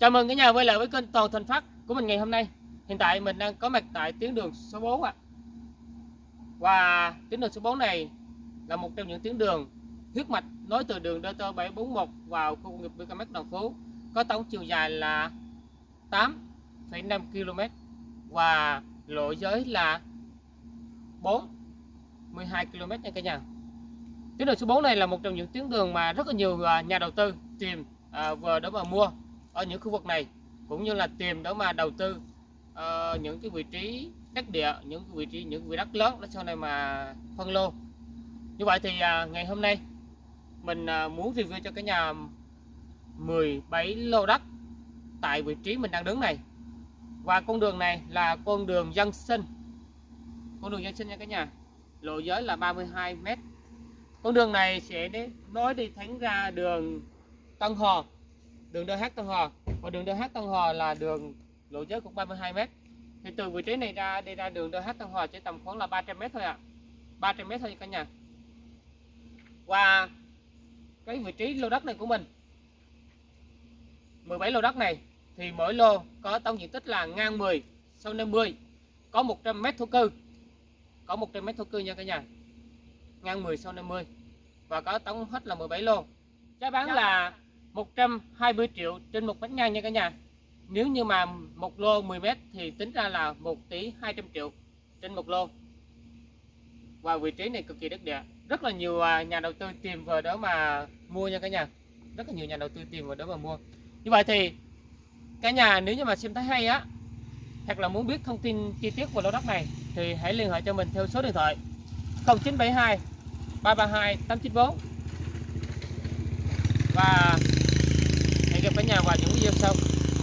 Chào mừng cả nhà quay lại với kênh Toàn Thành Phát của mình ngày hôm nay. Hiện tại mình đang có mặt tại tuyến đường số 4 ạ. Và tuyến đường số 4 này là một trong những tuyến đường huyết mạch nối từ đường DT 741 vào khu công nghiệp BKMX Đồng Phú có tổng chiều dài là 8,5 km và lộ giới là 4 12 km nha cả nhà. Tuyến đường số 4 này là một trong những tuyến đường mà rất là nhiều à, nhà đầu tư tìm à, vừa đó mà mua ở những khu vực này cũng như là tìm đó mà đầu tư uh, những cái vị trí đất địa những vị trí những vị đất lớn để sau này mà phân lô. Như vậy thì uh, ngày hôm nay mình uh, muốn review cho cả nhà 17 lô đất tại vị trí mình đang đứng này. Và con đường này là con đường dân sinh. Con đường dân sinh nha cả nhà. Lộ giới là 32 m con đường này sẽ nói nối đi thẳng ra đường Tân Hò đường DH Tân Hò và đường DH Tân Hò là đường lộ giới cũng 32 m thì từ vị trí này ra đi ra đường DH Tân Hò chỉ tầm khoảng là 300 m thôi ạ. à. 300 m thôi cả nhà. Và cái vị trí lô đất này của mình 17 lô đất này thì mỗi lô có tổng diện tích là ngang 10 sau 50 có 100 m thổ cư. Có 100 m thổ cư nha cả nhà. Ngang 10 sau 50 và có tổng hết là 17 lô. Giá bán là 120 triệu trên một mét ngang nha cả nhà. Nếu như mà một lô 10 mét thì tính ra là 1 tỷ 200 triệu trên một lô. Và vị trí này cực kỳ đất địa. Rất là nhiều à, nhà đầu tư tìm vào đó mà mua nha cả nhà. Rất là nhiều nhà đầu tư tìm vào đó mà mua. Như vậy thì, cả nhà, nếu như mà xem thấy hay á, hoặc là muốn biết thông tin chi tiết về lô đất này, thì hãy liên hệ cho mình theo số điện thoại 0972 332 894 và cả nhà vào những video sau.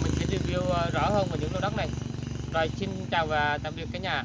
Mình sẽ review ờ, rõ hơn về những lô đất này. Rồi xin chào và tạm biệt cả nhà.